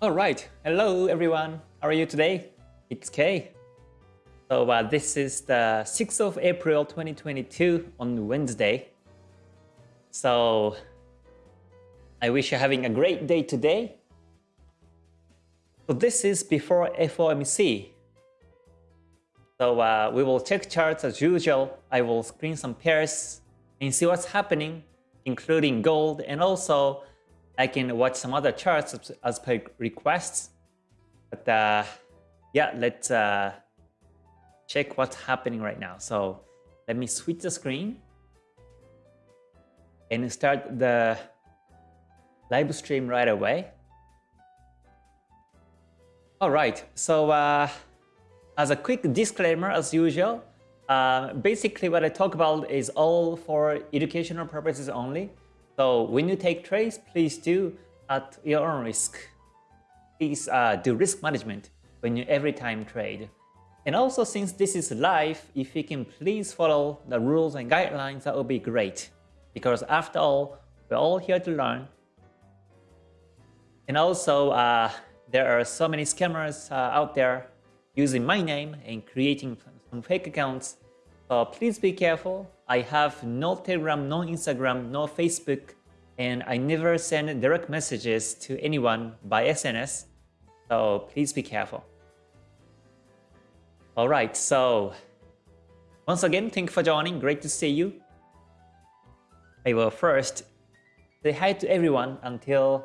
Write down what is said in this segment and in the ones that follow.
All right. Hello, everyone. How are you today? It's Kay. So uh, this is the 6th of April 2022 on Wednesday. So I wish you're having a great day today. So this is before FOMC. So uh, we will check charts as usual. I will screen some pairs and see what's happening, including gold and also I can watch some other charts as, per requests. But uh, yeah, let's uh, check what's happening right now. So let me switch the screen and start the live stream right away. All right, so uh, as a quick disclaimer, as usual, uh, basically what I talk about is all for educational purposes only. So when you take trades, please do at your own risk. Please uh, do risk management when you every time trade. And also since this is live, if you can please follow the rules and guidelines, that would be great. Because after all, we're all here to learn. And also, uh, there are so many scammers uh, out there using my name and creating some fake accounts. So please be careful. I have no Telegram, no Instagram, no Facebook, and I never send direct messages to anyone by SNS, so please be careful. Alright, so once again, thank you for joining, great to see you. I will first say hi to everyone until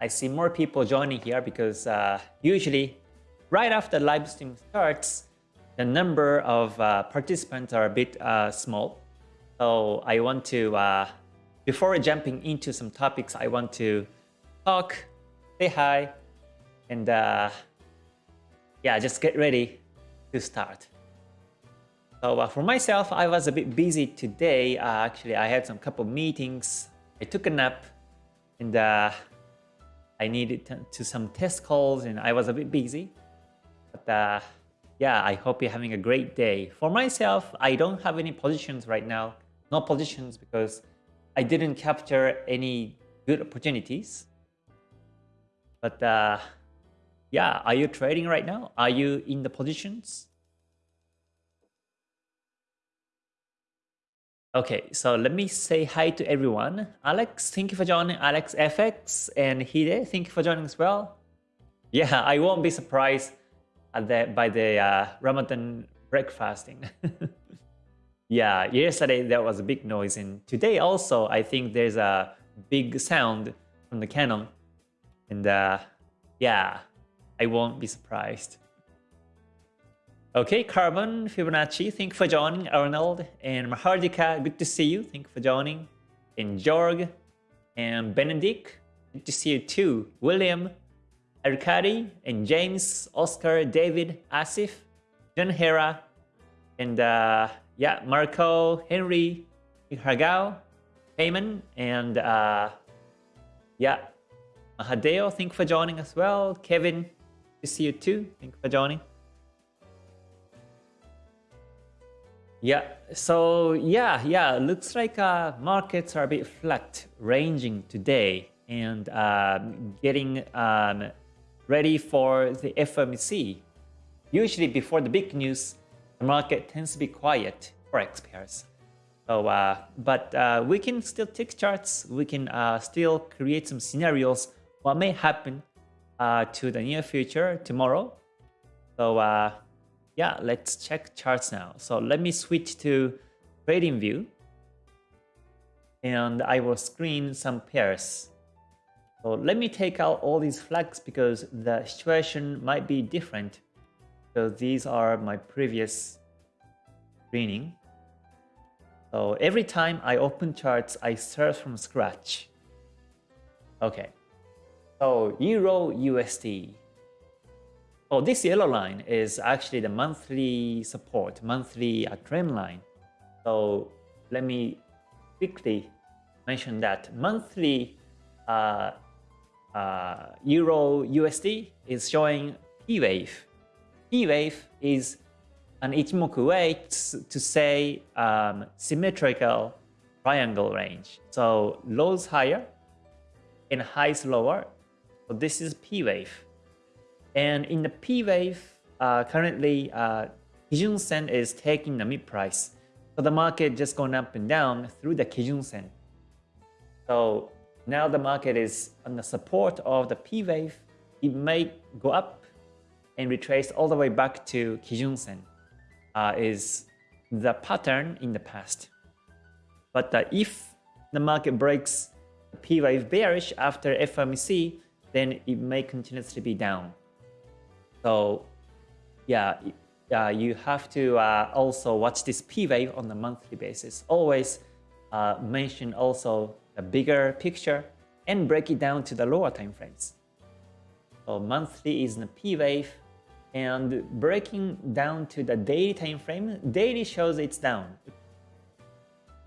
I see more people joining here because uh, usually right after live stream starts, the number of uh, participants are a bit uh, small. So I want to, uh, before jumping into some topics, I want to talk, say hi, and uh, yeah, just get ready to start. So uh, for myself, I was a bit busy today. Uh, actually, I had some couple meetings. I took a nap, and uh, I needed to, to some test calls, and I was a bit busy. But uh, yeah, I hope you're having a great day. For myself, I don't have any positions right now no positions because I didn't capture any good opportunities. But uh, yeah, are you trading right now? Are you in the positions? Okay, so let me say hi to everyone. Alex, thank you for joining. Alex FX and Hide, thank you for joining as well. Yeah, I won't be surprised at the, by the uh, Ramadan breakfasting. Yeah, yesterday there was a big noise and today also I think there's a big sound from the cannon. And uh, yeah, I won't be surprised. Okay, Carbon, Fibonacci, thank you for joining. Arnold and Mahardika, good to see you. Thank you for joining. And Jorg and Benedict, good to see you too. William, Arkady, and James, Oscar, David, Asif, John Hera, and uh, yeah, Marco, Henry, Hagao, Payman, and uh, yeah, Mahadeo, thank you for joining as well. Kevin, to see you too. Thank you for joining. Yeah, so yeah, yeah, looks like uh, markets are a bit flat, ranging today and um, getting um, ready for the FMC. Usually before the big news, market tends to be quiet for X pairs. So, uh, but uh, we can still take charts. We can uh, still create some scenarios what may happen uh, to the near future tomorrow. So uh, yeah, let's check charts now. So let me switch to TradingView and I will screen some pairs. So let me take out all these flags because the situation might be different so these are my previous screening. So every time I open charts, I start from scratch. Okay. So Euro USD. Oh, this yellow line is actually the monthly support, monthly trend line. So let me quickly mention that monthly uh, uh, Euro USD is showing P wave P wave is an Ichimoku way to say um, symmetrical triangle range. So lows higher and highs lower. So this is P wave. And in the P wave, uh, currently uh, Kijun Sen is taking the mid price. So the market just going up and down through the Kijun Sen. So now the market is on the support of the P wave. It may go up and retrace all the way back to Kijun Sen. Uh, is the pattern in the past. But uh, if the market breaks P wave bearish after FOMC, then it may continuously be down. So yeah, uh, you have to uh, also watch this P wave on a monthly basis. Always uh, mention also the bigger picture and break it down to the lower time frames. So monthly is the P wave and breaking down to the daily time frame, daily shows it's down.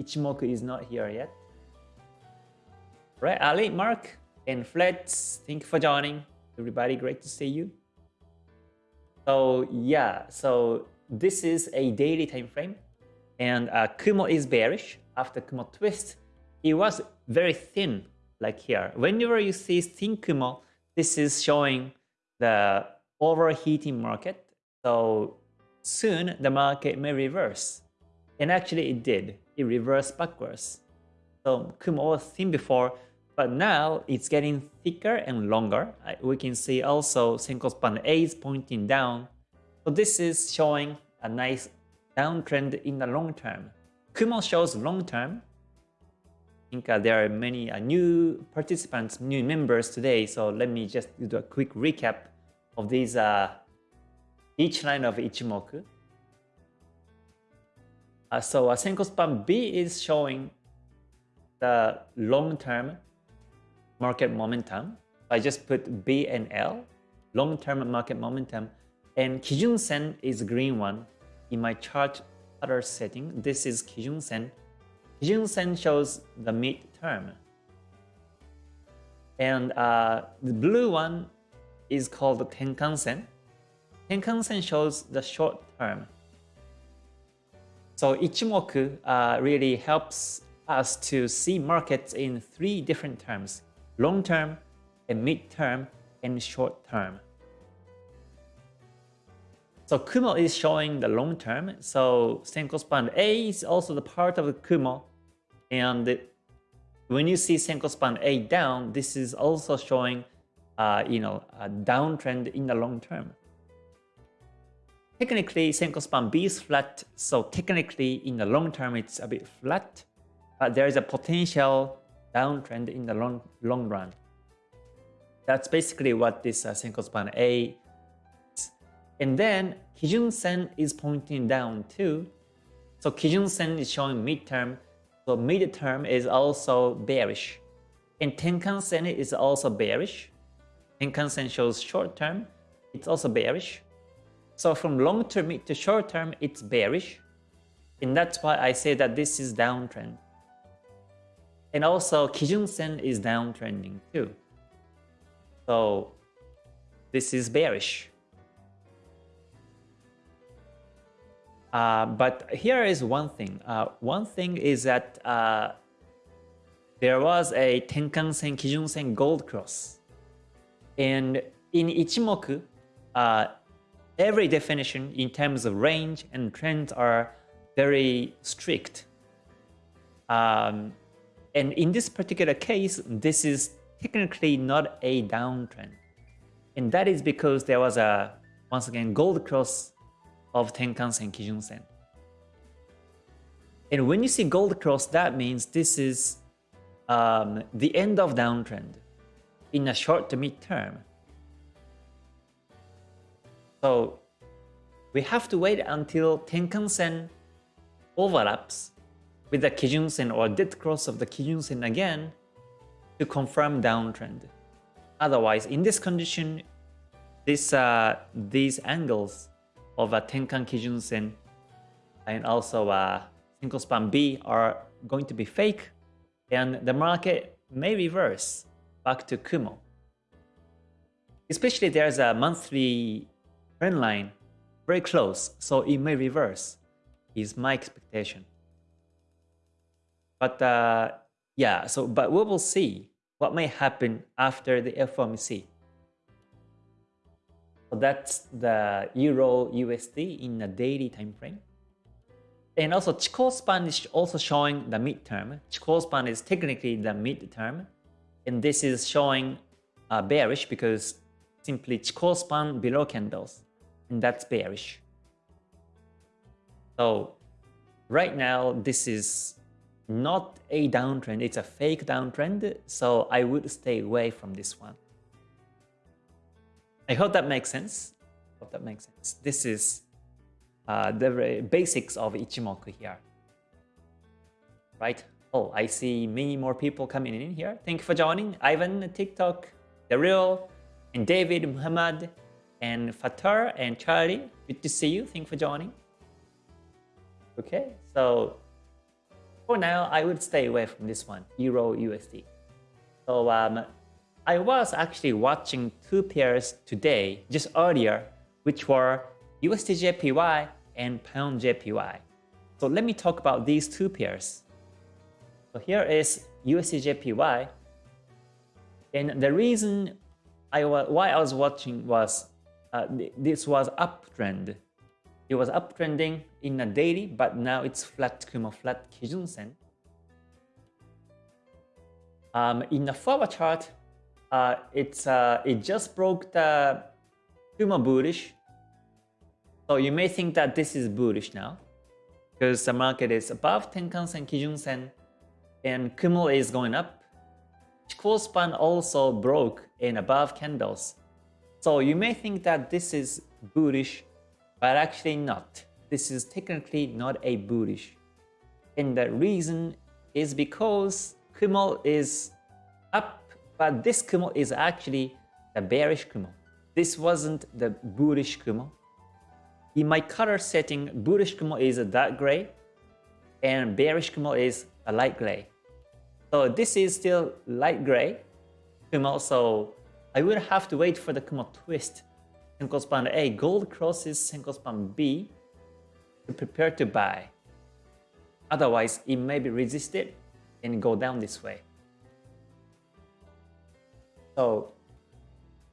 Ichimoku is not here yet. Right, Ali, Mark, and Flets, thank you for joining. Everybody, great to see you. So yeah, so this is a daily time frame, and uh, Kumo is bearish after Kumo twist. It was very thin, like here. Whenever you see thin Kumo, this is showing the overheating market. So soon the market may reverse, and actually it did. It reversed backwards. So Kumo was thin before, but now it's getting thicker and longer. We can see also Senko span A is pointing down. So this is showing a nice downtrend in the long term. Kumo shows long term. I think uh, there are many uh, new participants, new members today. So let me just do a quick recap of these uh, each line of Ichimoku. Uh, so uh, Senko span B is showing the long term market momentum. I just put B and L, long-term market momentum, and Kijun Sen is green one in my chart other setting. This is Kijun Sen. Kijun Sen shows the mid-term. And uh, the blue one is called Tenkan Sen. Tenkan Sen shows the short term. So Ichimoku uh, really helps us to see markets in three different terms long term, and mid term, and short term. So Kumo is showing the long term. So Senko span A is also the part of the Kumo. And when you see Senko span A down, this is also showing uh, you know, a downtrend in the long term. Technically, Senko span B is flat, so technically in the long term it's a bit flat, but there is a potential downtrend in the long, long run. That's basically what this uh, Senko span A is. And then Kijun Sen is pointing down too. So Kijun Sen is showing midterm. So midterm is also bearish. And Tenkan Sen is also bearish. Tenkan Sen shows short term. It's also bearish. So from long term to short term, it's bearish. And that's why I say that this is downtrend. And also Kijun Sen is downtrending too. So this is bearish. Uh, but here is one thing. Uh, one thing is that uh, there was a Tenkan Sen, Kijun Sen gold cross. And in Ichimoku, uh, every definition in terms of range and trends are very strict. Um, and in this particular case, this is technically not a downtrend. And that is because there was a, once again, gold cross of Tenkan-sen, Kijun-sen. And when you see gold cross, that means this is um, the end of downtrend in a short to mid term. So we have to wait until Tenkan-sen overlaps with the Kijun-sen or dead cross of the Kijun-sen again to confirm downtrend. Otherwise, in this condition, this, uh, these angles of a Tenkan Kijun-sen and also a Senko span B are going to be fake and the market may reverse back to Kumo. Especially there's a monthly trend line very close, so it may reverse, is my expectation. But uh, yeah, so but we will see what may happen after the FOMC. So that's the Euro USD in the daily time frame. And also Chikou span is also showing the midterm. Chikou span is technically the midterm. And this is showing uh, bearish because simply Chikou span below candles. And that's bearish. So right now, this is not a downtrend. It's a fake downtrend. So I would stay away from this one. I hope that makes sense. hope that makes sense. This is uh, the basics of Ichimoku here. Right? Oh, I see many more people coming in here. Thank you for joining. Ivan, TikTok, Real, and David, Muhammad, and Fatar, and Charlie. Good to see you. Thank you for joining. Okay, so for now, I would stay away from this one, Euro USD. So um, I was actually watching two pairs today, just earlier, which were USDJPY and Pound JPY. So let me talk about these two pairs. So here is USDJPY. And the reason I was, why I was watching was uh, this was uptrend. It was uptrending in a daily, but now it's flat Kumo, flat Kijun Sen. Um, in the forward chart, uh, it's uh, it just broke the Kumo bullish. So you may think that this is bullish now because the market is above Tenkan-sen, Kijun-sen, and Kumo is going up. Chikou span also broke in above candles. So you may think that this is bullish, but actually not. This is technically not a bullish. And the reason is because Kumo is up but this Kumo is actually the bearish Kumo. This wasn't the bullish Kumo. In my color setting, bullish Kumo is a dark gray and bearish Kumo is a light gray. So this is still light gray Kumo, so I will have to wait for the Kumo twist. Senko span A, gold crosses Senko span B to prepare to buy. Otherwise, it may be resisted and go down this way. So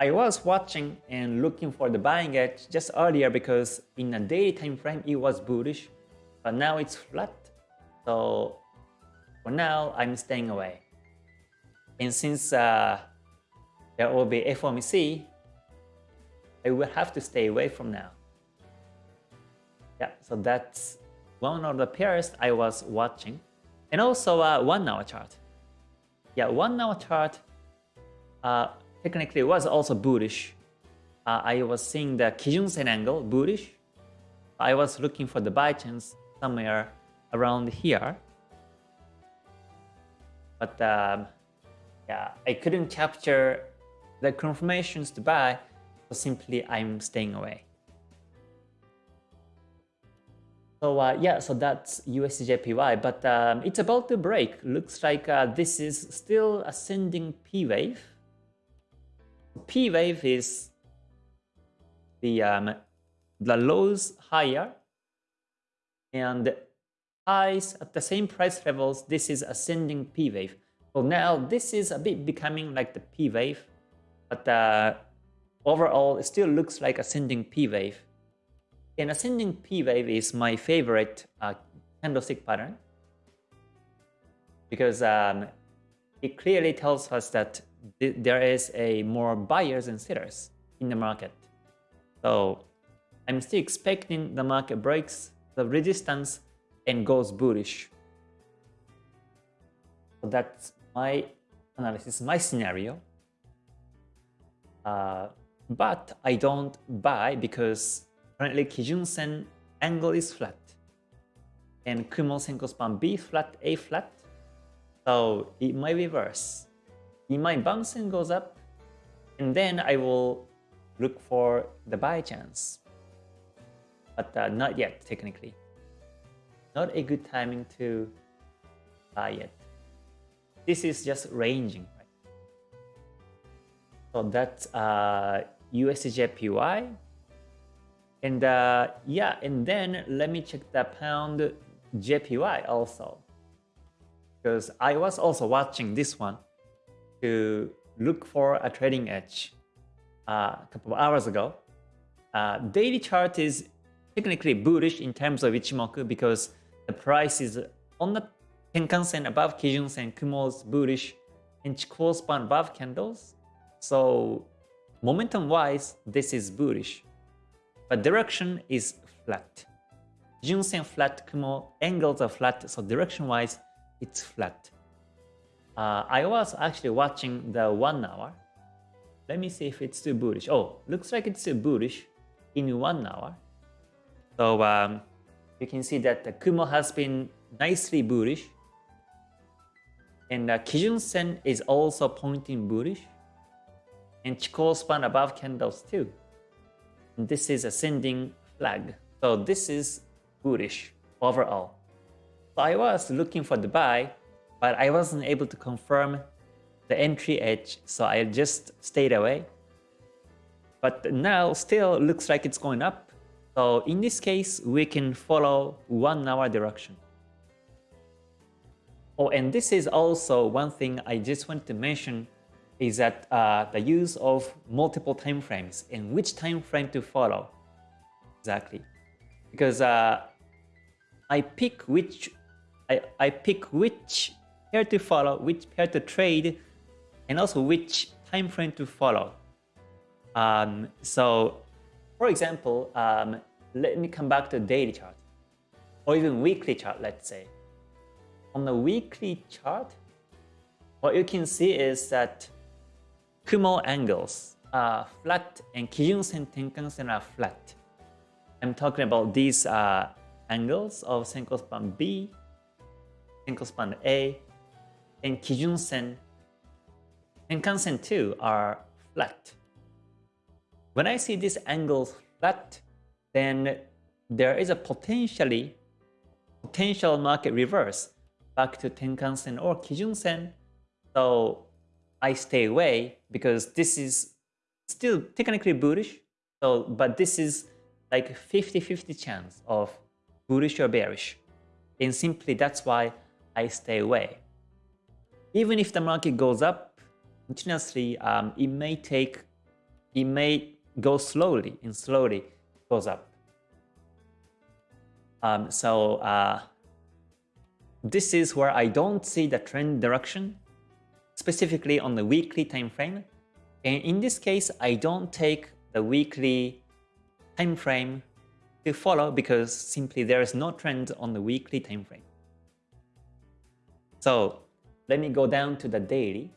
I was watching and looking for the buying edge just earlier because in a daily time frame it was bullish, but now it's flat. So for now, I'm staying away. And since uh, there will be FOMC, I will have to stay away from now. Yeah, so that's one of the pairs I was watching. And also a uh, one hour chart. Yeah, one hour chart uh, technically was also bullish. Uh, I was seeing the Kijun-sen angle bullish. I was looking for the buy chance somewhere around here. But um, yeah, I couldn't capture the confirmations to buy, so simply I'm staying away. So uh, yeah, so that's USDJPY, but um, it's about to break. Looks like uh, this is still ascending P wave. P wave is the um, the lows higher and highs at the same price levels. This is ascending P wave. So now this is a bit becoming like the P wave, but uh, overall it still looks like ascending P wave. And ascending P wave is my favorite uh, candlestick pattern because um, it clearly tells us that there is a more buyers and sellers in the market. So I'm still expecting the market breaks the resistance and goes bullish. So that's my analysis, my scenario. Uh, but I don't buy because currently Kijun Sen angle is flat and Kumo Senko span B flat, A flat. So it might reverse in my bouncing goes up, and then I will look for the buy chance. But uh, not yet, technically. Not a good timing to buy yet. This is just ranging, right? So that's uh, USDJPY. And uh, yeah, and then let me check the pound JPY also. Because I was also watching this one to look for a trading edge uh, a couple of hours ago. uh, daily chart is technically bullish in terms of Ichimoku because the price is on the Tenkan-sen above Kijun-sen, Kumo's bullish, and Chikou span above candles. So momentum-wise, this is bullish. But direction is flat. Kijun-sen flat, Kumo angles are flat, so direction-wise, it's flat. Uh, I was actually watching the one hour. Let me see if it's still bullish. Oh, looks like it's still bullish in one hour. So um, you can see that the Kumo has been nicely bullish. And uh, Kijun Sen is also pointing bullish. And Chikou span above candles too. And this is ascending flag. So this is bullish overall. So I was looking for the buy, but I wasn't able to confirm the entry edge, so I just stayed away. But now still looks like it's going up. So in this case, we can follow one hour direction. Oh, and this is also one thing I just want to mention is that uh, the use of multiple time frames and which time frame to follow exactly because uh, I pick which I, I pick which pair to follow, which pair to trade, and also which time frame to follow. Um, so, for example, um, let me come back to daily chart, or even weekly chart, let's say. On the weekly chart, what you can see is that Kumo angles are flat and Kijun-sen, Tenkan-sen are flat. I'm talking about these uh, angles of Senko span B, Senko span A, and Kijun Sen and Kansen 2 are flat. When I see this angle flat, then there is a potentially potential market reverse back to Tenkan-sen or Kijun-sen. So I stay away because this is still technically bullish. So, but this is like 50-50 chance of bullish or bearish. And simply that's why I stay away. Even if the market goes up continuously, um, it may take, it may go slowly and slowly goes up. Um, so uh, this is where I don't see the trend direction, specifically on the weekly time frame. And in this case, I don't take the weekly time frame to follow because simply there is no trend on the weekly time frame. So let me go down to the daily.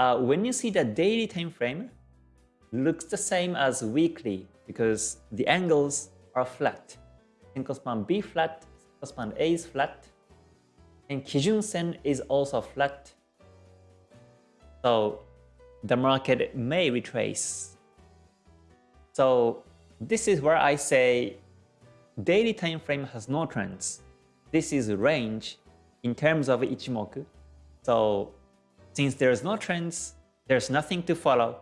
Uh, when you see the daily time frame, looks the same as weekly because the angles are flat. Senko span B flat, Senko span A is flat, and Kijun Sen is also flat. So the market may retrace. So this is where I say daily time frame has no trends. This is range in terms of Ichimoku. So since there's no trends, there's nothing to follow.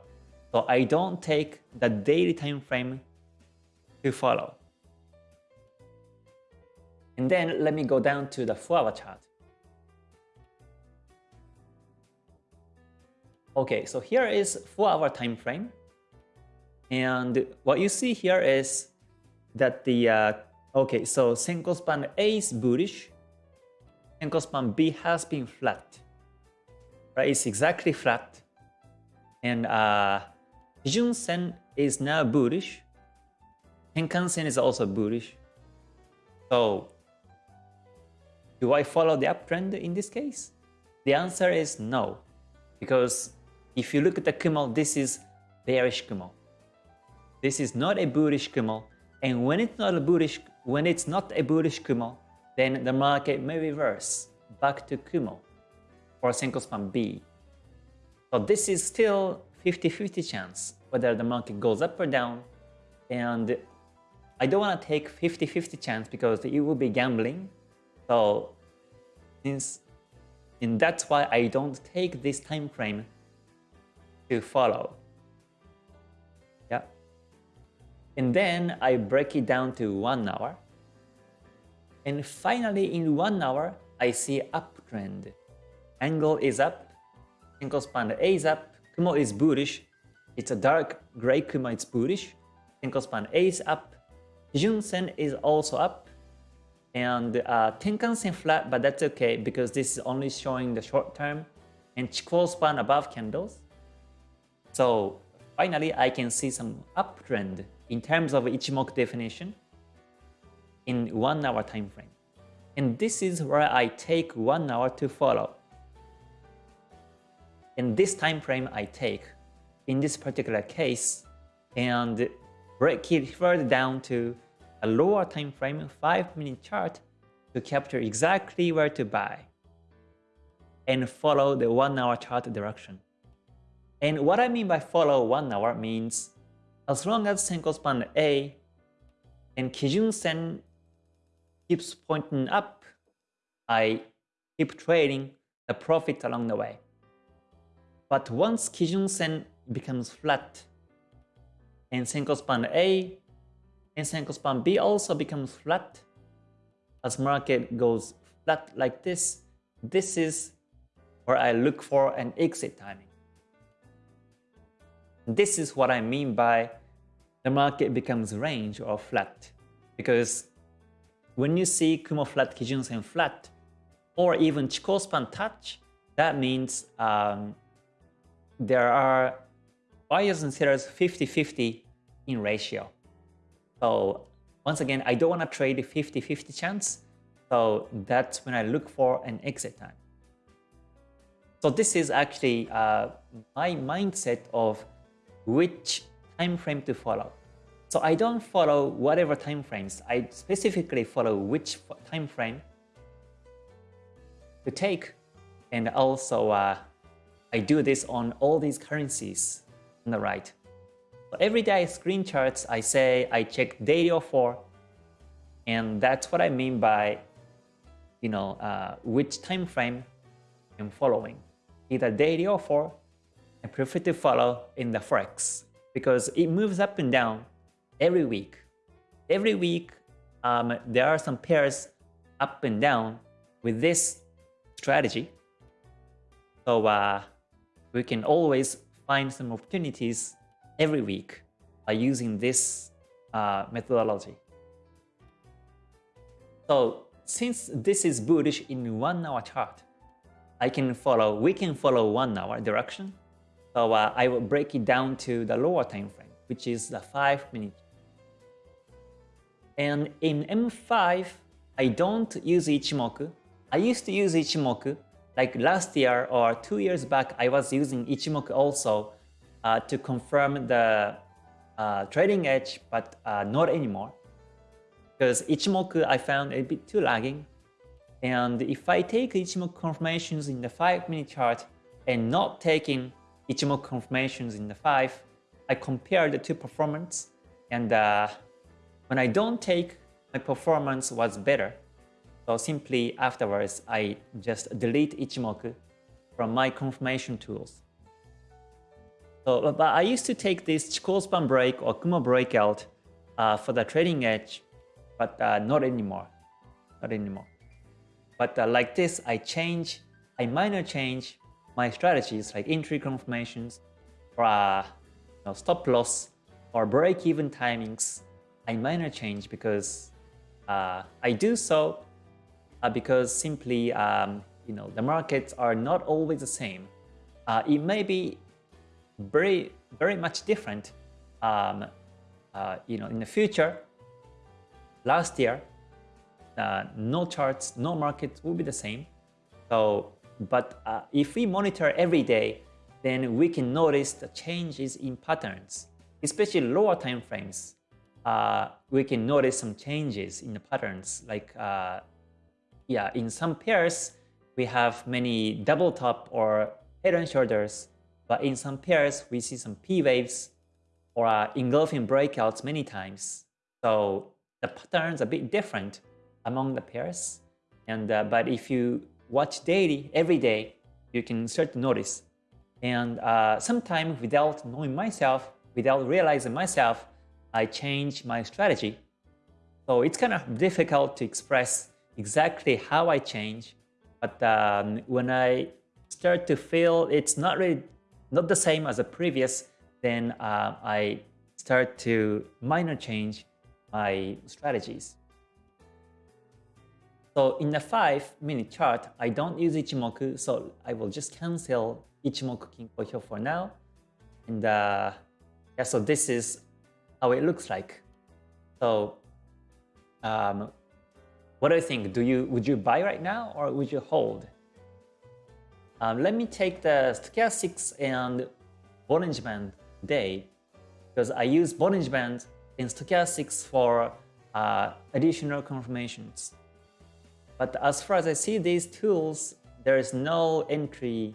So I don't take the daily time frame to follow. And then let me go down to the 4-hour chart. Okay, so here is 4-hour time frame. And what you see here is that the, uh, okay, so Senko span A is bullish, Senko span B has been flat, right? It's exactly flat. And uh, Kijun Sen is now bullish, Tenkan Sen is also bullish. So, do I follow the uptrend in this case? The answer is no, because if you look at the Kumo, this is bearish Kumo. This is not a bullish Kumo, and when it's not a bullish, when it's not a bullish Kumo, then the market may reverse back to Kumo or Senko span B. So this is still 50-50 chance whether the market goes up or down, and I don't want to take 50-50 chance because it will be gambling. So since and that's why I don't take this time frame to follow. Yeah. And then I break it down to one hour. And finally, in one hour, I see uptrend. Angle is up, Senko span A is up, Kumo is bullish, It's a dark gray Kumo, it's bullish. Senko span A is up. Kijun Sen is also up. And uh, Tenkan Sen flat, but that's okay because this is only showing the short term. And Chikou span above candles. So finally, I can see some uptrend in terms of Ichimoku definition in one hour time frame. And this is where I take one hour to follow. In this time frame I take in this particular case and break it further down to a lower time frame 5 minute chart to capture exactly where to buy and follow the 1 hour chart direction. And what I mean by follow 1 hour means as long as Senko span A and Kijun Sen keeps pointing up, I keep trading the profit along the way. But once Kijun Sen becomes flat and Senko span A and Senko span B also becomes flat, as market goes flat like this, this is where I look for an exit timing. This is what I mean by the market becomes range or flat. Because when you see Kumo flat, Kijun Sen flat, or even Chikou span touch, that means um, there are buyers and sellers 50-50 in ratio. So once again, I don't want to trade 50-50 chance. So that's when I look for an exit time. So this is actually uh, my mindset of which time frame to follow. So I don't follow whatever time frames. I specifically follow which time frame to take. And also uh, I do this on all these currencies on the right. So every day screen charts, I say I check daily or 4. And that's what I mean by, you know, uh, which time frame I'm following. Either daily or 4 I prefer to follow in the Forex because it moves up and down every week. Every week, um, there are some pairs up and down with this strategy. So uh, we can always find some opportunities every week by using this uh, methodology. So since this is bullish in one hour chart, I can follow, we can follow one hour direction so uh, I will break it down to the lower time frame, which is the 5 minute. And in M5, I don't use Ichimoku. I used to use Ichimoku. Like last year or two years back, I was using Ichimoku also uh, to confirm the uh, trading edge, but uh, not anymore. Because Ichimoku I found a bit too lagging. And if I take Ichimoku confirmations in the 5 minute chart and not taking Ichimoku confirmations in the 5, I compare the two performance and uh, when I don't take, my performance was better. So simply afterwards, I just delete Ichimoku from my confirmation tools. So, but I used to take this Chikou span break or Kumo breakout uh, for the trading edge, but uh, not anymore. Not anymore. But uh, like this, I change, I minor change my strategies like entry confirmations or uh, you know, stop loss or break-even timings, I minor change because uh, I do so uh, because simply um, you know the markets are not always the same. Uh, it may be very very much different. Um, uh, you know in the future, last year, uh, no charts, no markets will be the same. So but uh, if we monitor every day, then we can notice the changes in patterns, especially lower time frames. Uh, we can notice some changes in the patterns. Like, uh, yeah, in some pairs, we have many double top or head and shoulders, but in some pairs, we see some P waves or uh, engulfing breakouts many times. So the patterns are a bit different among the pairs. And uh, but if you watch daily, every day, you can start to notice. And uh, sometimes without knowing myself, without realizing myself, I change my strategy. So it's kind of difficult to express exactly how I change. But um, when I start to feel it's not really not the same as the previous, then uh, I start to minor change my strategies. So in the 5 minute chart, I don't use Ichimoku, so I will just cancel Ichimoku Kinko Hyo for now. And uh, yeah, so this is how it looks like. So um, what do you think? Do you would you buy right now or would you hold? Um, let me take the stochastics and Bollinger Band day because I use Bollinger Band in stochastics for uh, additional confirmations. But as far as I see these tools, there is no entry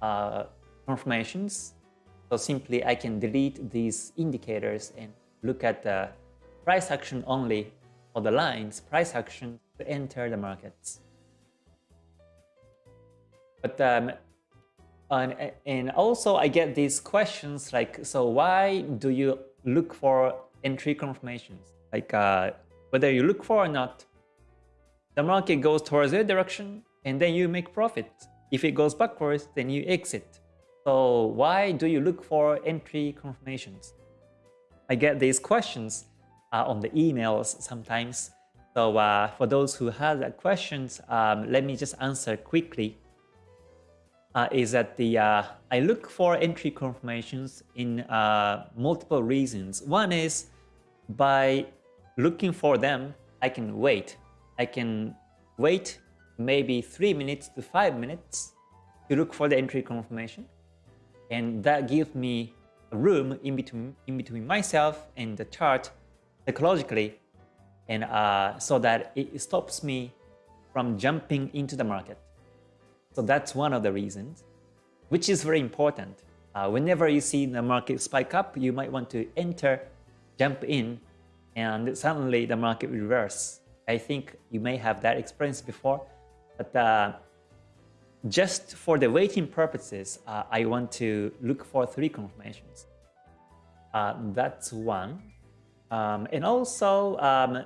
uh, confirmations. So simply I can delete these indicators and look at the price action only or the lines price action to enter the markets. But um, and, and also I get these questions like, so why do you look for entry confirmations? Like uh, whether you look for or not, the market goes towards your direction and then you make profit. If it goes backwards, then you exit. So why do you look for entry confirmations? I get these questions on the emails sometimes. So uh, for those who have questions, um, let me just answer quickly. Uh, is that the uh, I look for entry confirmations in uh, multiple reasons. One is by looking for them, I can wait. I can wait maybe three minutes to five minutes to look for the entry confirmation, and that gives me room in between in between myself and the chart psychologically and uh, so that it stops me from jumping into the market. So that's one of the reasons, which is very important. Uh, whenever you see the market spike up, you might want to enter, jump in, and suddenly the market reverse. I think you may have that experience before, but uh, just for the waiting purposes, uh, I want to look for three confirmations. Uh, that's one. Um, and also, um,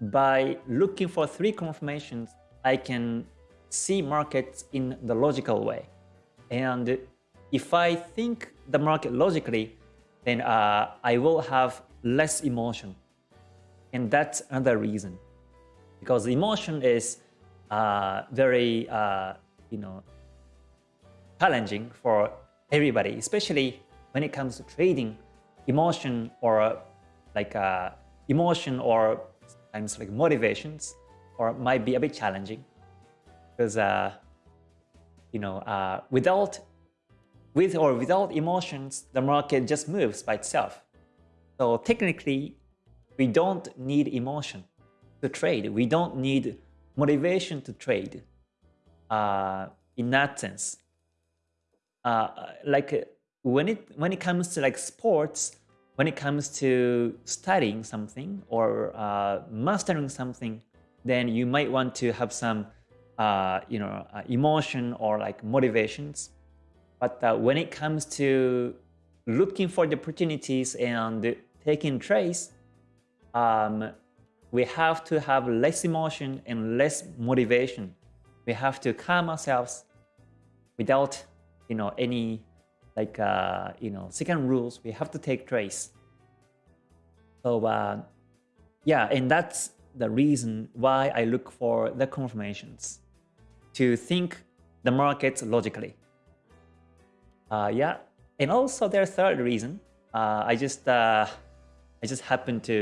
by looking for three confirmations, I can see markets in the logical way. And if I think the market logically, then uh, I will have less emotion. And that's another reason. Because emotion is uh, very, uh, you know, challenging for everybody, especially when it comes to trading. Emotion or like uh, emotion or sometimes like motivations or might be a bit challenging. Because uh, you know uh, without with or without emotions the market just moves by itself. So technically we don't need emotion to trade. We don't need motivation to trade uh, in that sense. Uh, like when it when it comes to like sports when it comes to studying something or uh, mastering something, then you might want to have some, uh, you know, uh, emotion or like motivations. But uh, when it comes to looking for the opportunities and taking trades, um, we have to have less emotion and less motivation. We have to calm ourselves without, you know, any like uh, you know second rules we have to take trace so uh, yeah and that's the reason why I look for the confirmations to think the markets logically. Uh, yeah and also their third reason uh, I just uh, I just happened to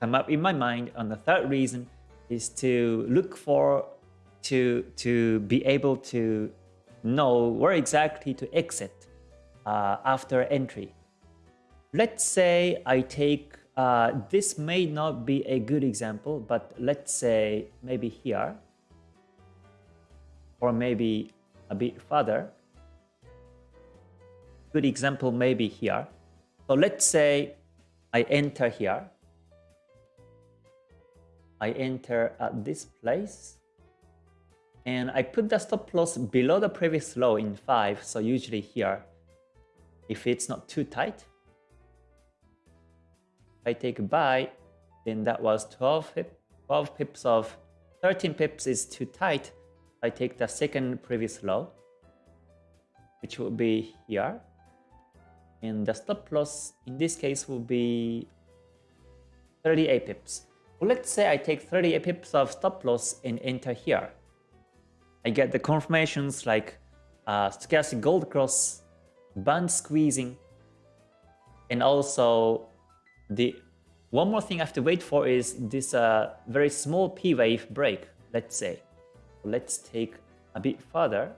come up in my mind on the third reason is to look for to to be able to know where exactly to exit uh, after entry. Let's say I take, uh, this may not be a good example, but let's say maybe here, or maybe a bit further. Good example maybe here. So let's say I enter here. I enter at this place. And I put the stop loss below the previous low in 5, so usually here if it's not too tight. If I take a buy, then that was 12, pip, 12 pips of 13 pips is too tight. I take the second previous low, which will be here. And the stop loss in this case will be 38 pips. Well, let's say I take 38 pips of stop loss and enter here. I get the confirmations like uh, stochastic gold cross, band squeezing, and also the one more thing I have to wait for is this uh, very small P wave break, let's say. Let's take a bit further.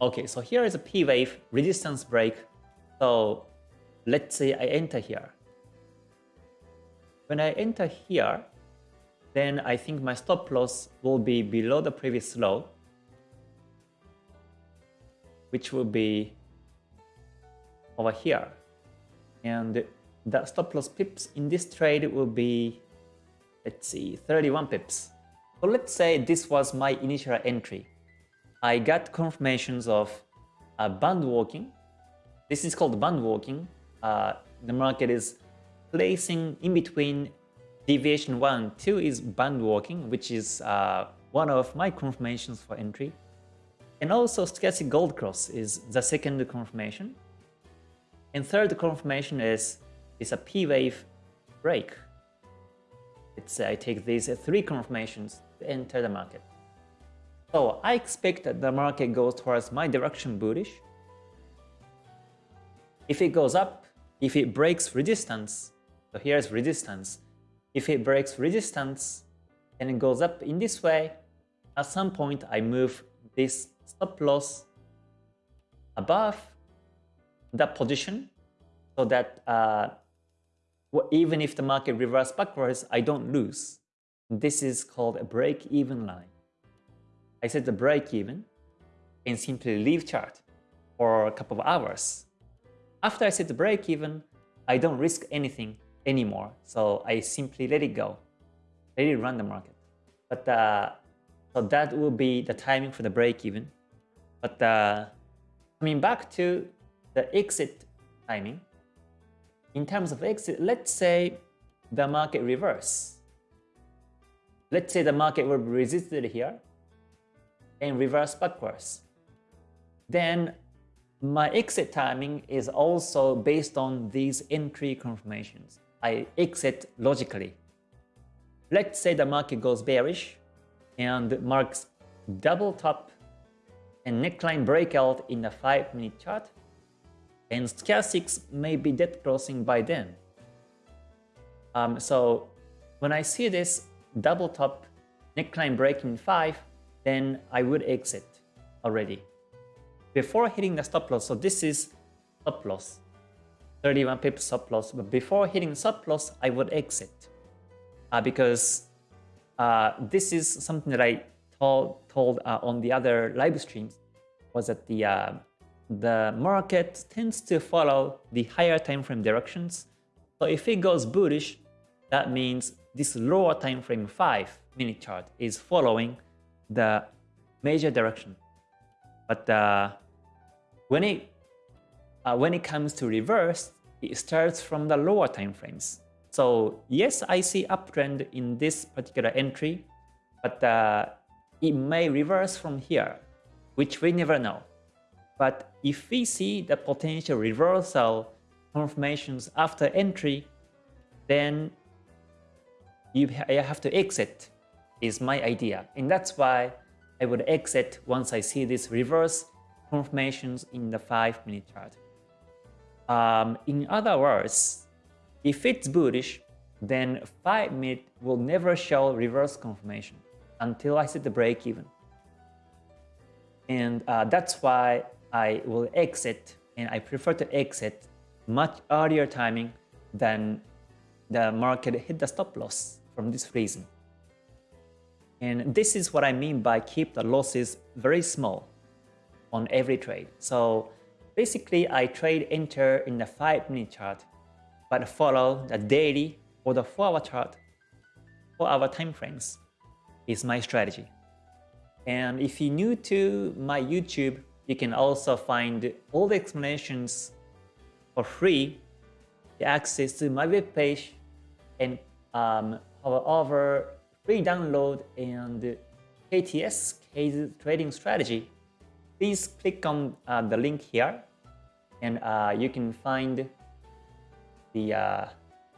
Okay, so here is a P wave resistance break. So let's say I enter here. When I enter here, then I think my stop loss will be below the previous low, which will be over here. And the stop loss pips in this trade will be, let's see, 31 pips. So let's say this was my initial entry. I got confirmations of a band walking. This is called band walking. Uh, the market is placing in between deviation 1 2 is band walking, which is uh, one of my confirmations for entry. And also stochastic gold cross is the second confirmation. And third confirmation is, is a P-wave break. It's, I take these three confirmations to enter the market. So I expect that the market goes towards my direction bullish. If it goes up, if it breaks resistance, so here's resistance, if it breaks resistance and it goes up in this way, at some point I move this stop loss above that position so that uh, even if the market reverses backwards, I don't lose. This is called a break-even line. I set the break-even and simply leave chart for a couple of hours. After I set the break-even, I don't risk anything anymore. So I simply let it go, let it run the market. But uh, so that will be the timing for the break even. But uh, coming back to the exit timing, in terms of exit, let's say the market reverse. Let's say the market will be resisted here and reverse backwards. Then my exit timing is also based on these entry confirmations. I exit logically. Let's say the market goes bearish and marks double top and neckline breakout in the 5 minute chart and stochastics may be dead crossing by then. Um, so when I see this double top neckline break in 5, then I would exit already. Before hitting the stop loss, so this is stop loss. 31 pips stop loss. But before hitting stop loss, I would exit uh, because uh, this is something that I told, told uh, on the other live streams was that the uh, the market tends to follow the higher time frame directions. So if it goes bullish, that means this lower time frame 5 minute chart is following the major direction. But uh, when it uh, when it comes to reverse, it starts from the lower time frames. So yes, I see uptrend in this particular entry, but uh, it may reverse from here, which we never know. But if we see the potential reversal confirmations after entry, then you have to exit is my idea. And that's why I would exit once I see this reverse confirmations in the 5 minute chart. Um, in other words, if it's bullish, then 5 minute will never show reverse confirmation until I set the break even. And uh, that's why I will exit and I prefer to exit much earlier timing than the market hit the stop loss from this reason. And this is what I mean by keep the losses very small on every trade. So Basically, I trade enter in the 5 minute chart, but follow the daily or the 4 hour chart, 4 hour time frames is my strategy. And if you're new to my YouTube, you can also find all the explanations for free, the access to my webpage, and um, over free download and KTS, case trading strategy please click on uh, the link here and uh, you can find the, uh,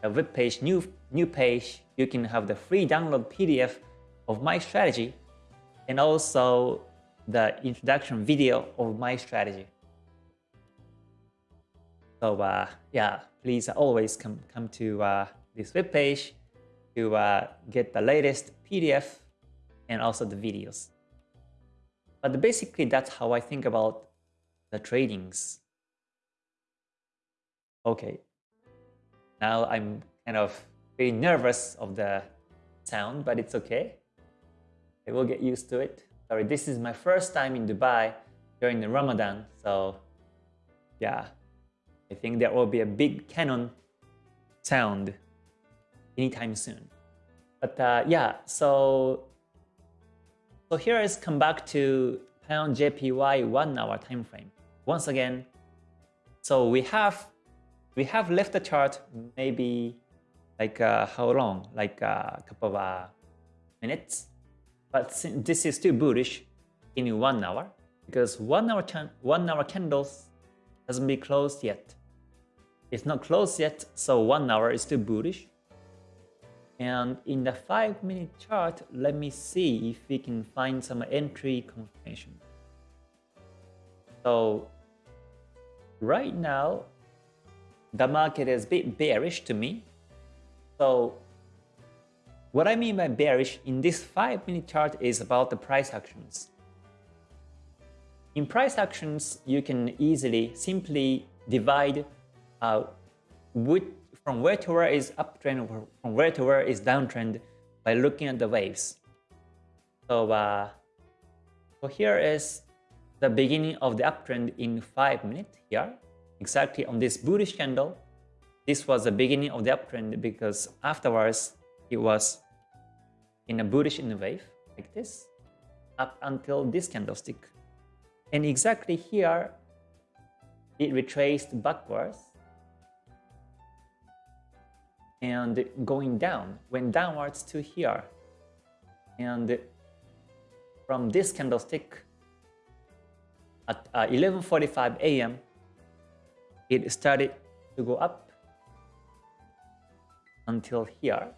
the web page, new, new page. You can have the free download PDF of my strategy and also the introduction video of my strategy. So uh, yeah, please always come, come to uh, this webpage to uh, get the latest PDF and also the videos. But basically, that's how I think about the tradings. Okay, now I'm kind of very nervous of the sound, but it's okay. I will get used to it. Sorry, this is my first time in Dubai during the Ramadan, so yeah, I think there will be a big cannon sound anytime soon. But uh, yeah, so so here is come back to pound JPY one hour time frame. Once again, so we have we have left the chart maybe like uh, how long? Like uh, a couple of uh, minutes. But this is still bullish in one hour because one hour one hour candles hasn't been closed yet. It's not closed yet, so one hour is still bullish. And in the 5 minute chart, let me see if we can find some entry confirmation. So right now, the market is a bit bearish to me. So what I mean by bearish in this 5 minute chart is about the price actions. In price actions, you can easily simply divide uh, from where to where is uptrend, from where to where is downtrend by looking at the waves. So, uh, so here is the beginning of the uptrend in 5 minutes here, exactly on this bullish candle. This was the beginning of the uptrend because afterwards it was in a bullish in the wave like this up until this candlestick. And exactly here it retraced backwards and going down, went downwards to here. And from this candlestick at 11.45 uh, a.m., it started to go up until here.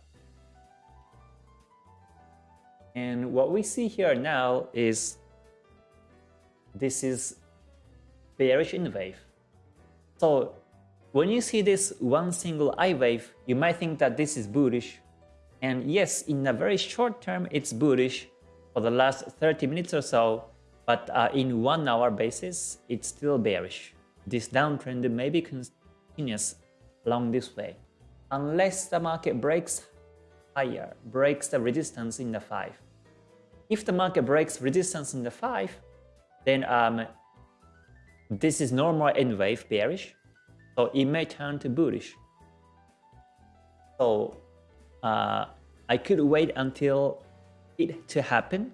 And what we see here now is this is bearish in wave. So when you see this one single I wave, you might think that this is bullish. And yes, in a very short term, it's bullish for the last 30 minutes or so, but uh, in one hour basis, it's still bearish. This downtrend may be continuous along this way, unless the market breaks higher, breaks the resistance in the 5. If the market breaks resistance in the 5, then um, this is normal N wave bearish, so it may turn to bullish. So uh, I could wait until it to happen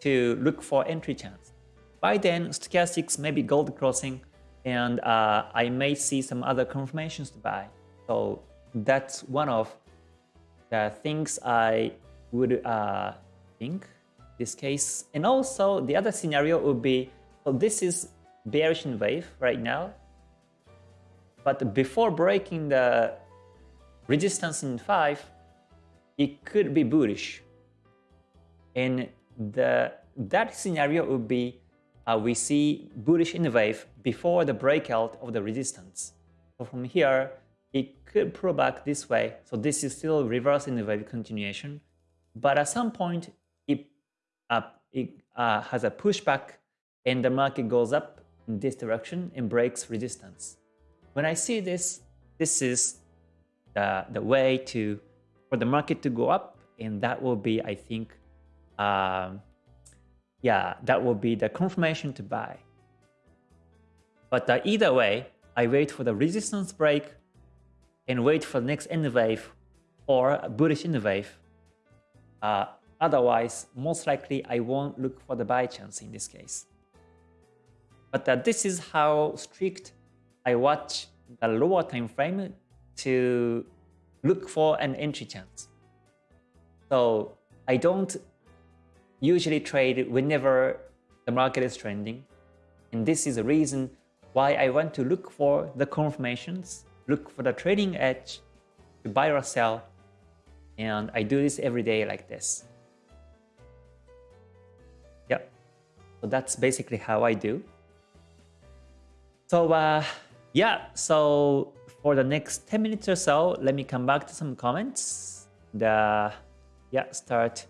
to look for entry chance. By then, stochastics may be gold crossing and uh, I may see some other confirmations to buy. So that's one of the things I would uh, think this case. And also the other scenario would be, so this is bearish in wave right now. But before breaking the resistance in 5, it could be bullish. And the that scenario would be uh, we see bullish in the wave before the breakout of the resistance. So from here, it could pull back this way. So this is still reverse in the wave continuation. But at some point, it, uh, it uh, has a pushback and the market goes up in this direction and breaks resistance. When I see this, this is the, the way to for the market to go up, and that will be, I think, um, yeah, that will be the confirmation to buy. But uh, either way, I wait for the resistance break and wait for the next N wave or a bullish N wave. Uh, otherwise, most likely I won't look for the buy chance in this case. But uh, this is how strict I watch the lower time frame to look for an entry chance. So I don't usually trade whenever the market is trending. And this is the reason why I want to look for the confirmations, look for the trading edge to buy or sell. And I do this every day like this. Yep. So that's basically how I do. So uh, yeah, so for the next 10 minutes or so, let me come back to some comments. The yeah, start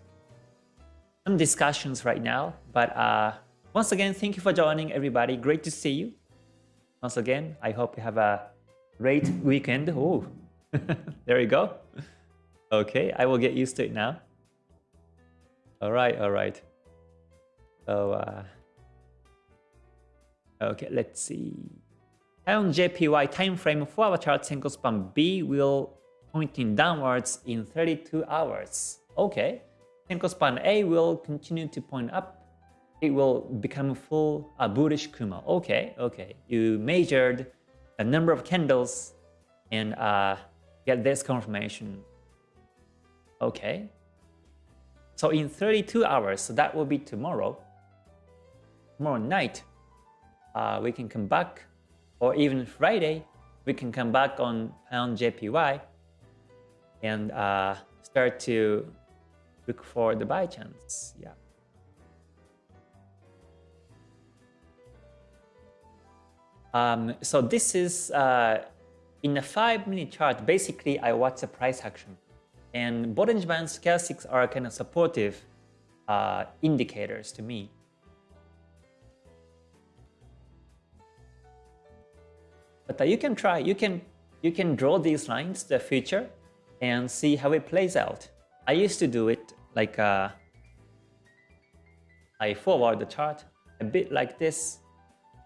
some discussions right now. But uh, once again, thank you for joining everybody. Great to see you. Once again, I hope you have a great weekend. Oh, there you go. Okay, I will get used to it now. All right, all right. So, uh, okay, let's see. On JPY time frame for our chart, Senko span B will pointing downwards in 32 hours. Okay, Senko span A will continue to point up. It will become full a bullish Kumo. Okay, okay. You measured a number of candles and uh, get this confirmation. Okay. So in 32 hours, so that will be tomorrow. Tomorrow night, uh, we can come back, or even Friday, we can come back on pound JPY and uh, start to look for the buy chance. Yeah. Um, so this is uh, in a five minute chart. Basically, I watch the price action, and Bollinger Band stochastics are kind of supportive uh, indicators to me. But uh, you can try. You can you can draw these lines, the future, and see how it plays out. I used to do it like uh, I forward the chart a bit like this,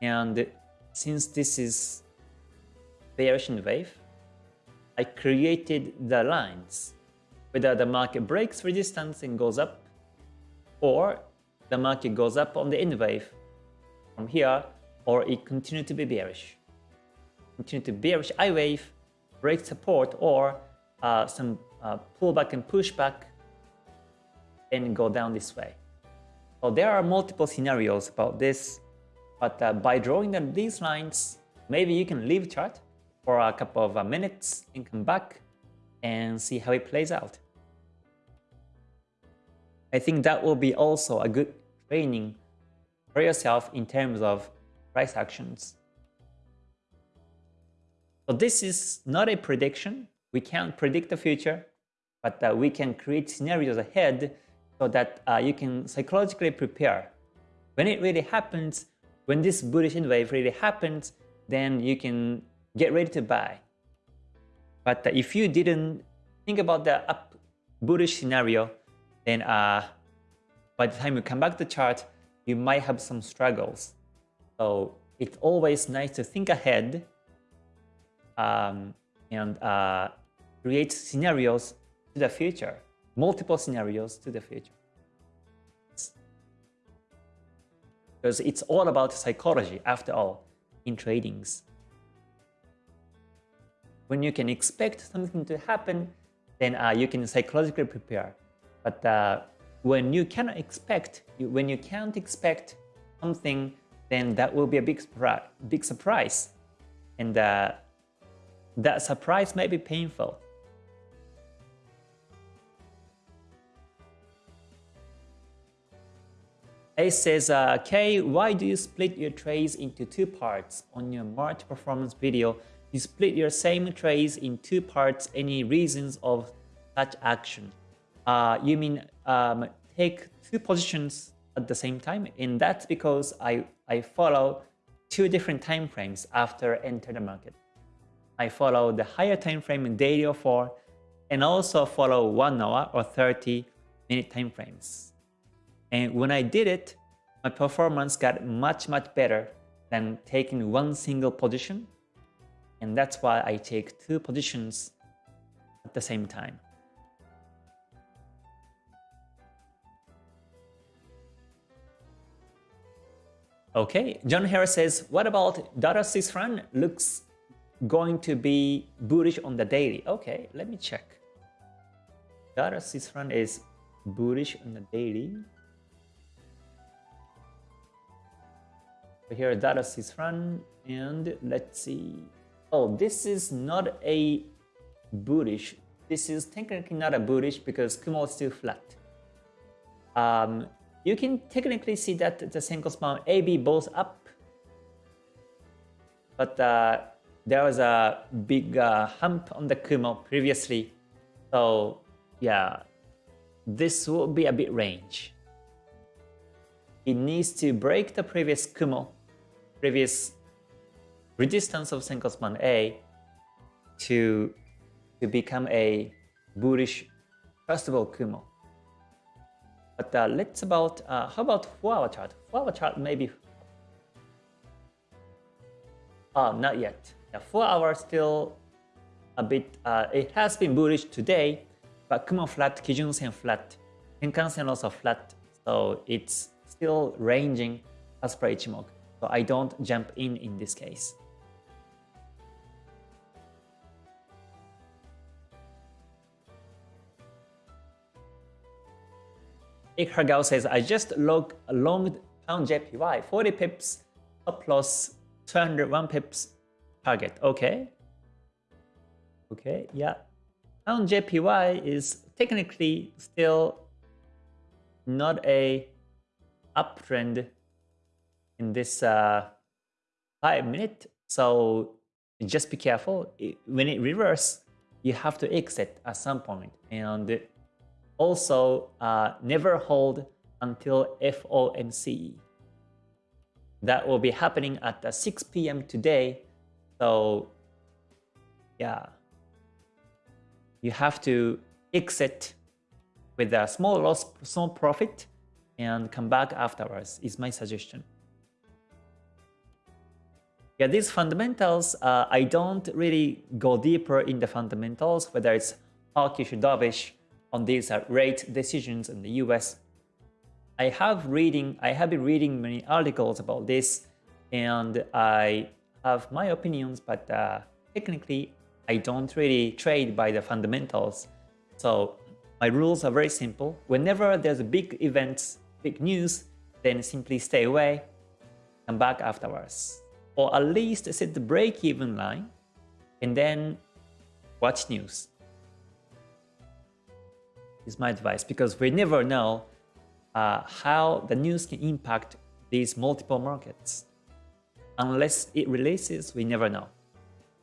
and since this is bearish wave, I created the lines. Whether the market breaks resistance and goes up, or the market goes up on the N wave from here, or it continue to be bearish. Continue to bearish I wave, break support, or uh, some uh, pullback and pushback, and go down this way. So there are multiple scenarios about this but uh, by drawing them these lines, maybe you can leave chart for a couple of uh, minutes and come back and see how it plays out. I think that will be also a good training for yourself in terms of price actions. So this is not a prediction. We can't predict the future, but uh, we can create scenarios ahead so that uh, you can psychologically prepare. When it really happens, when this bullish wave really happens, then you can get ready to buy. But if you didn't think about the up bullish scenario, then uh, by the time you come back to the chart, you might have some struggles. So it's always nice to think ahead um, and uh, create scenarios to the future, multiple scenarios to the future. Because it's all about psychology after all in tradings. When you can expect something to happen, then uh, you can psychologically prepare. But uh, when you cannot expect, when you can't expect something, then that will be a big, big surprise. And uh, that surprise may be painful. A says, uh, Kay, why do you split your trades into two parts? On your March performance video, you split your same trades in two parts. Any reasons of such action? Uh, you mean um, take two positions at the same time? And that's because I, I follow two different time frames after enter the market. I follow the higher time frame in daily or 4 and also follow 1 hour or 30 minute time frames. And when I did it, my performance got much, much better than taking one single position. And that's why I take two positions at the same time. Okay, John Harris says, what about dollar Swiss franc looks going to be bullish on the daily? Okay, let me check. Dollar Swiss franc is bullish on the daily. So here Dados is run and let's see. Oh, this is not a bullish. This is technically not a bullish because Kumo is still flat. Um, you can technically see that the Senko span AB both up, but uh, there was a big uh, hump on the Kumo previously. So yeah, this will be a bit range. It needs to break the previous Kumo, previous resistance of Senko span A to, to become a bullish first of all Kumo. But uh, let's about, uh, how about 4 hour chart? 4 hour chart maybe, oh not yet. Yeah, 4 hours still a bit, uh, it has been bullish today, but Kumo flat, Kijun Sen flat, Tenkan Sen also flat, so it's still ranging as per Ichimoku. So I don't jump in in this case. Ikragao says, I just log a long pound JPY, 40 pips, plus 201 pips target. Okay. Okay, yeah. Pound JPY is technically still not a uptrend in this uh, 5 minute. So just be careful. When it reverses, you have to exit at some point. And also, uh, never hold until FOMC. That will be happening at 6 p.m. today. So, yeah, you have to exit with a small loss, small profit, and come back afterwards. Is my suggestion. Yeah, these fundamentals, uh, I don't really go deeper in the fundamentals, whether it's hawkish or dovish on these uh, rate decisions in the US. I have reading, I have been reading many articles about this, and I have my opinions, but uh, technically I don't really trade by the fundamentals. So my rules are very simple. Whenever there's a big events, big news, then simply stay away, come back afterwards. Or at least set the break-even line, and then watch news is my advice because we never know uh, how the news can impact these multiple markets. Unless it releases, we never know.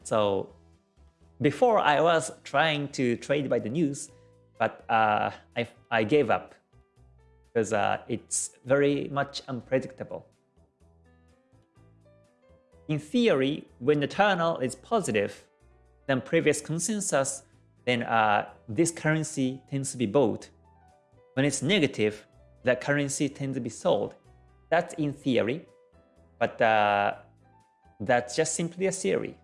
So before I was trying to trade by the news, but uh, I, I gave up because uh, it's very much unpredictable. In theory, when the tunnel is positive, then previous consensus then uh, this currency tends to be bought. When it's negative, that currency tends to be sold. That's in theory, but uh, that's just simply a theory.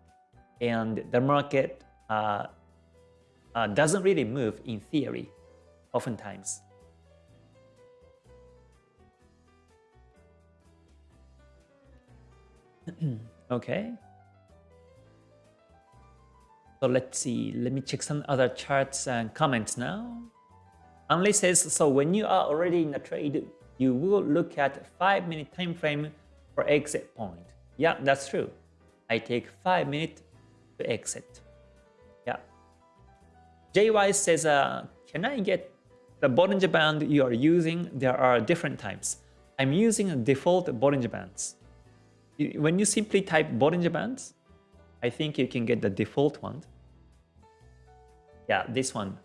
And the market uh, uh doesn't really move in theory, oftentimes. okay. So let's see, let me check some other charts and comments now. Anli says, so when you are already in a trade, you will look at 5 minute time frame for exit point. Yeah, that's true. I take 5 minutes to exit. Yeah. JY says, uh, can I get the Bollinger Band you are using? There are different types. I'm using default Bollinger Bands. When you simply type Bollinger Bands, I think you can get the default one. Yeah, this one,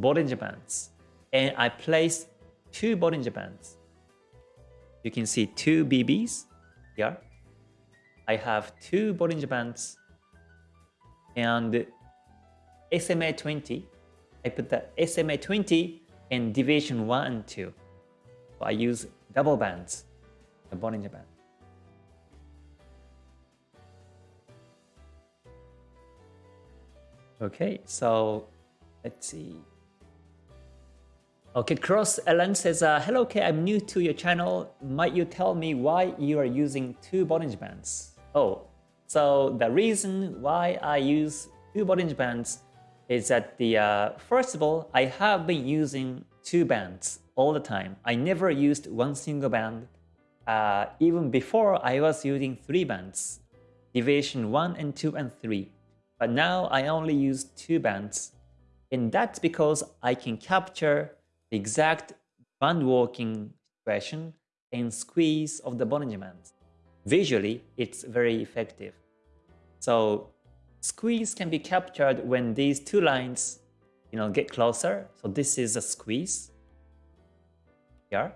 Bollinger Bands. And I placed two Bollinger Bands. You can see two BBs here. I have two Bollinger Bands and SMA 20. I put the SMA 20 and deviation 1 and 2. So I use double bands, the Bollinger Band. Okay, so let's see. Okay, Cross Ellen says, uh, Hello, K, I'm new to your channel. Might you tell me why you are using two Bollinger Bands? Oh, so the reason why I use two Bollinger Bands is that the uh, first of all, I have been using two bands all the time. I never used one single band uh, even before I was using three bands, deviation 1 and 2 and 3. But now I only use two bands. And that's because I can capture the exact band walking situation and squeeze of the Bollinger Bands. Visually, it's very effective. So squeeze can be captured when these two lines you know, get closer. So this is a squeeze here.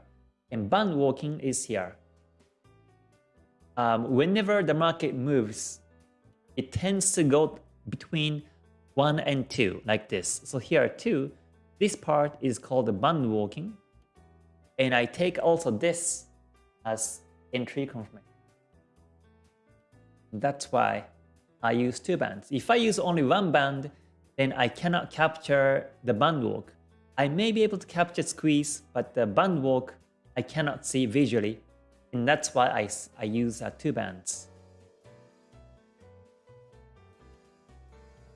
And band walking is here. Um, whenever the market moves, it tends to go between 1 and 2, like this. So here are 2, this part is called the band walking. And I take also this as entry confirmation. That's why I use two bands. If I use only one band, then I cannot capture the band walk. I may be able to capture squeeze, but the band walk I cannot see visually. And that's why I, I use uh, two bands.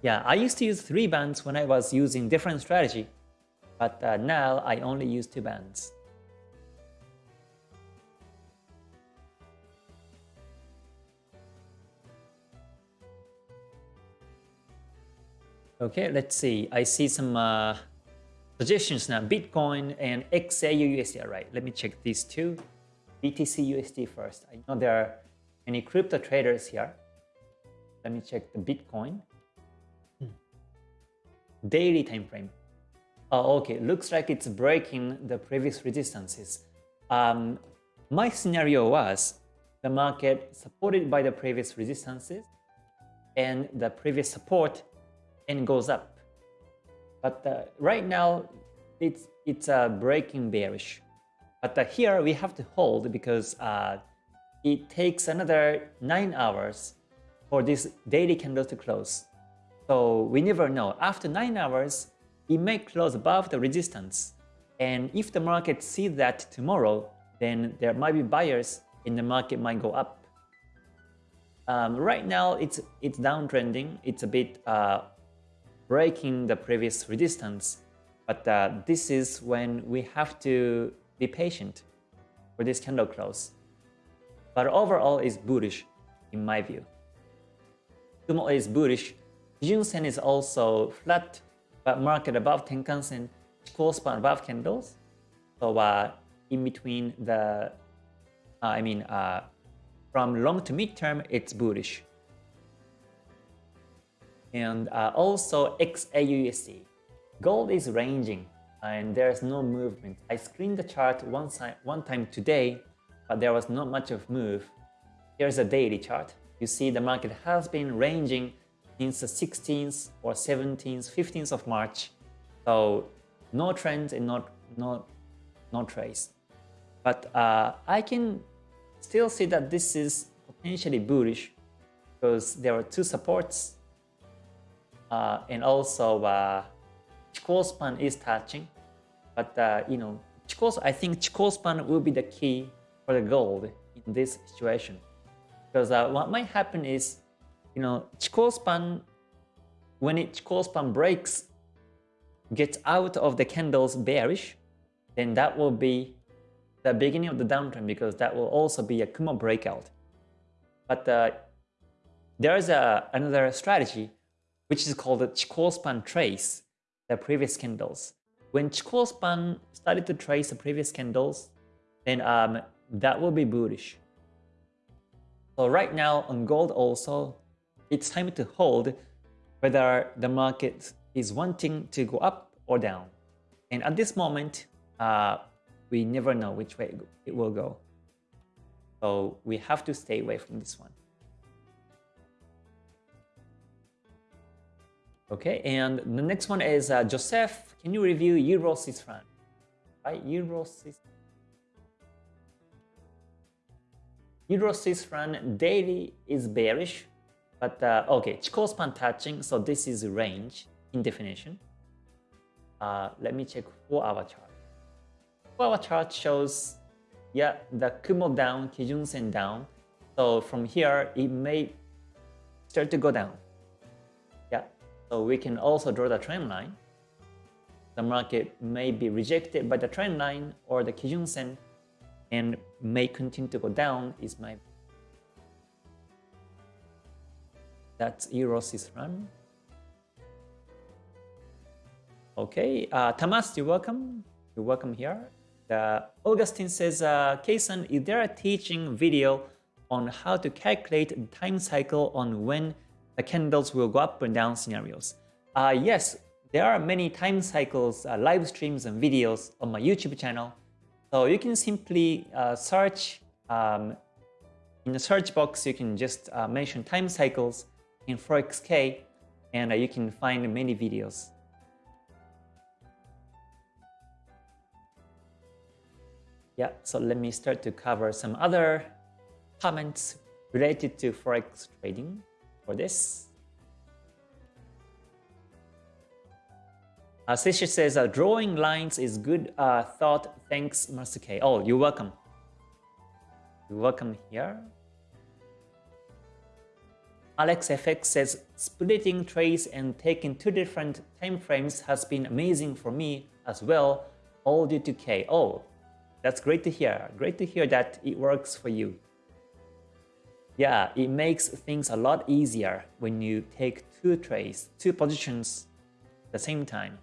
Yeah, I used to use three bands when I was using different strategy, but uh, now I only use two bands. Okay, let's see. I see some uh, suggestions now. Bitcoin and XAU USD. Right, let me check these two. BTC USD first. I know there are any crypto traders here. Let me check the Bitcoin. Daily time frame. Oh, okay. Looks like it's breaking the previous resistances. Um, my scenario was the market supported by the previous resistances and the previous support and goes up. But uh, right now, it's it's uh, breaking bearish. But uh, here we have to hold because uh, it takes another 9 hours for this daily candle to close. So we never know. After 9 hours, it may close above the resistance. And if the market sees that tomorrow, then there might be buyers and the market might go up. Um, right now, it's it's downtrending. It's a bit uh, breaking the previous resistance. But uh, this is when we have to be patient for this candle close. But overall it's bullish in my view. Kumo is bullish. Kijun Sen is also flat, but market above Tenkan-sen, Chikou span above candles. So uh, in between the, uh, I mean, uh, from long to mid term, it's bullish and uh, also XAUUSD. Gold is ranging and there's no movement. I screened the chart one, one time today, but there was not much of move. Here's a daily chart. You see the market has been ranging since the 16th or 17th, 15th of March. So no trend and not no, no trace. But uh, I can still see that this is potentially bullish because there are two supports uh, and also uh, Chikou span is touching, but uh, you know, Chikou, I think Chikou span will be the key for the gold in this situation, because uh, what might happen is, you know, Chikou span when it Chikou span breaks, gets out of the candles bearish, then that will be the beginning of the downtrend because that will also be a Kumo breakout. But uh, there is a, another strategy which is called the Chikou span trace, the previous candles. When Chikou span started to trace the previous candles, then um, that will be bullish. So right now on gold also, it's time to hold whether the market is wanting to go up or down. And at this moment, uh, we never know which way it will go. So we have to stay away from this one. Okay, and the next one is uh, Joseph. Can you review Euro Swiss franc? Right, Euro Swiss. Euro Swiss franc daily is bearish, but uh, okay, Chikou span touching, so this is range in definition. Uh, let me check four hour chart. Four hour chart shows, yeah, the Kumo down, Kijun Sen down. So from here, it may start to go down. Yeah, so we can also draw the trend line. The market may be rejected by the trend line or the Kijun Sen and may continue to go down is my that's Euro Swiss franc. Okay, uh, Tamas, you're welcome. You're welcome here. Uh, Augustine says, uh, Keisan, is there a teaching video on how to calculate the time cycle on when the candles will go up and down scenarios? Uh, yes, there are many time cycles, uh, live streams and videos on my YouTube channel. So you can simply uh, search um, in the search box, you can just uh, mention time cycles in ForexK and uh, you can find many videos. Yeah, so let me start to cover some other comments related to Forex trading for this. Uh, Sisha says, uh, drawing lines is good uh, thought. Thanks, Master K. Oh, you're welcome. You're welcome here. Alex FX says, splitting trades and taking two different time frames has been amazing for me as well, all due to K. Oh, that's great to hear. Great to hear that it works for you. Yeah, it makes things a lot easier when you take two trades, two positions at the same time.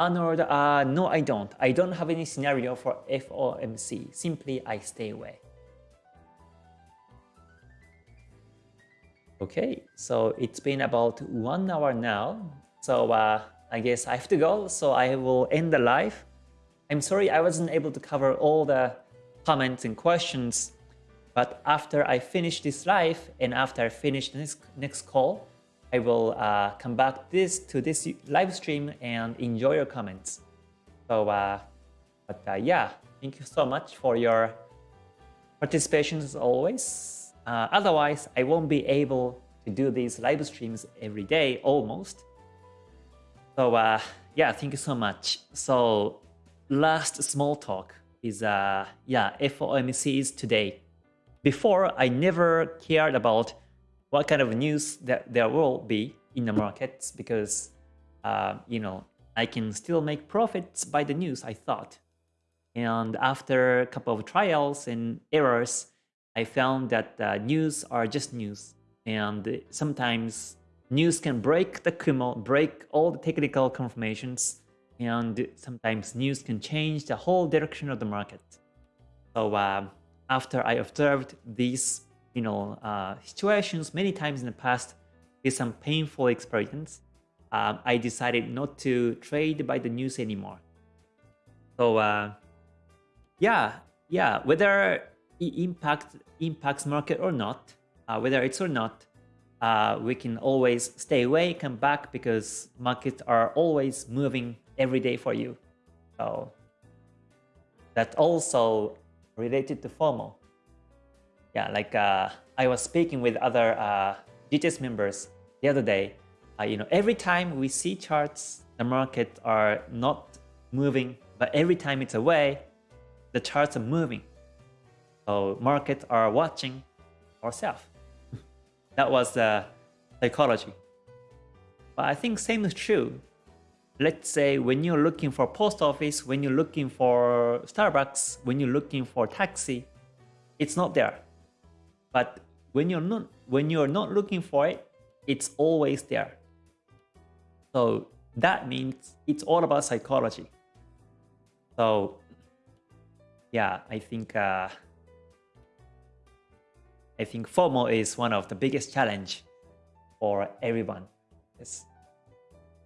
Arnold, uh, no I don't. I don't have any scenario for FOMC. Simply I stay away. Okay, so it's been about one hour now. So uh, I guess I have to go. So I will end the live. I'm sorry I wasn't able to cover all the comments and questions. But after I finish this live and after I finish this next call, I will uh, come back this to this live stream and enjoy your comments. So, uh, but uh, yeah, thank you so much for your participation as always. Uh, otherwise, I won't be able to do these live streams every day almost. So uh, yeah, thank you so much. So last small talk is uh, yeah, FOMC is today. Before, I never cared about what kind of news that there will be in the markets because, uh, you know, I can still make profits by the news, I thought. And after a couple of trials and errors, I found that uh, news are just news. And sometimes news can break the Kumo, break all the technical confirmations, and sometimes news can change the whole direction of the market. So uh, after I observed these you know, uh, situations many times in the past with some painful experience, um, I decided not to trade by the news anymore. So uh, yeah, yeah, whether impact, impacts market or not, uh, whether it's or not, uh, we can always stay away, come back because markets are always moving every day for you. So that's also related to FOMO yeah, like uh, I was speaking with other uh, GTS members the other day. Uh, you know, every time we see charts, the market are not moving, but every time it's away, the charts are moving. So markets are watching ourselves. that was the psychology. But I think same is true. Let's say when you're looking for post office, when you're looking for Starbucks, when you're looking for taxi, it's not there. But when you're not when you're not looking for it, it's always there. So that means it's all about psychology. So yeah, I think uh, I think FOMO is one of the biggest challenge for everyone. Yes.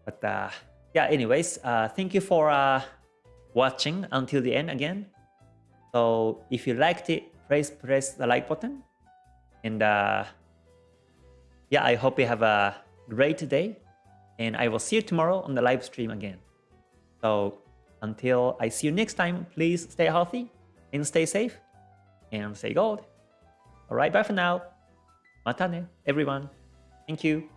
But uh, yeah, anyways, uh, thank you for uh, watching until the end again. So if you liked it, please press the like button and uh, yeah, I hope you have a great day. And I will see you tomorrow on the live stream again. So until I see you next time, please stay healthy and stay safe and stay gold. Alright, bye for now. Matane, everyone. Thank you.